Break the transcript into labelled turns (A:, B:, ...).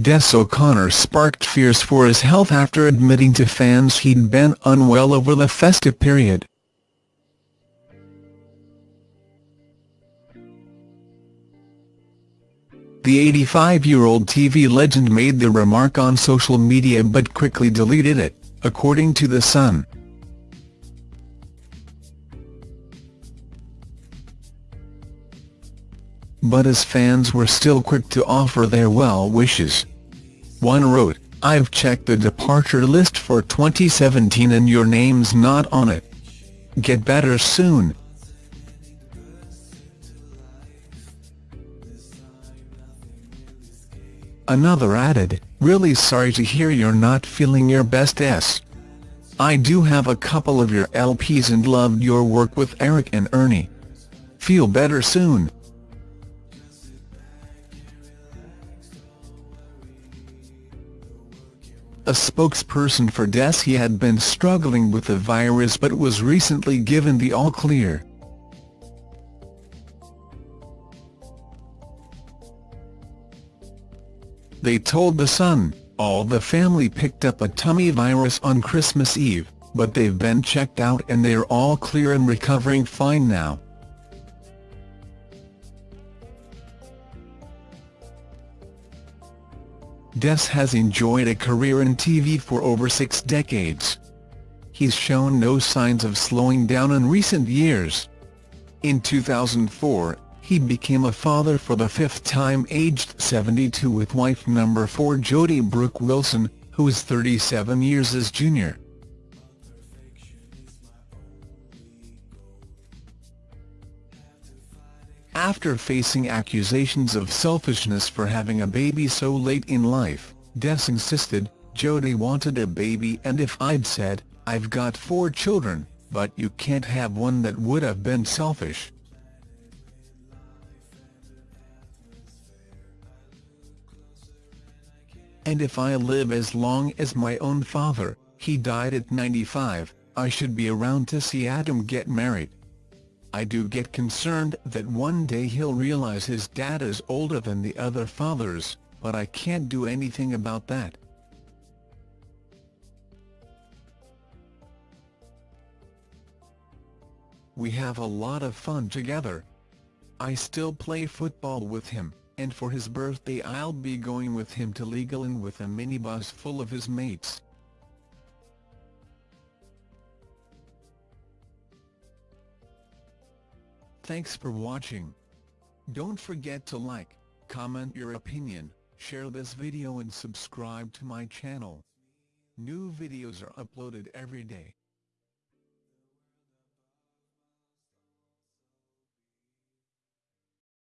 A: Des O'Connor sparked fears for his health after admitting to fans he'd been unwell over the festive period. The 85-year-old TV legend made the remark on social media but quickly deleted it, according to The Sun. But his fans were still quick to offer their well wishes. One wrote, I've checked the departure list for 2017 and your name's not on it. Get better soon. Another added, really sorry to hear you're not feeling your best s. I do have a couple of your LPs and loved your work with Eric and Ernie. Feel better soon. A spokesperson for Des he had been struggling with the virus but was recently given the all-clear. They told The Sun, all the family picked up a tummy virus on Christmas Eve, but they've been checked out and they're all clear and recovering fine now. Des has enjoyed a career in TV for over six decades. He's shown no signs of slowing down in recent years. In 2004, he became a father for the fifth time aged 72 with wife number 4 Jodie Brooke Wilson, who is 37 years his junior. After facing accusations of selfishness for having a baby so late in life, Des insisted, Jodie wanted a baby and if I'd said, I've got four children, but you can't have one that would have been selfish. And if I live as long as my own father, he died at 95, I should be around to see Adam get married. I do get concerned that one day he'll realize his dad is older than the other fathers, but I can't do anything about that. We have a lot of fun together. I still play football with him and for his birthday I'll be going with him to Legoland with a minibus full of his mates. Thanks for watching. Don't forget to like, comment your opinion, share this video and subscribe to my channel. New videos are uploaded every day.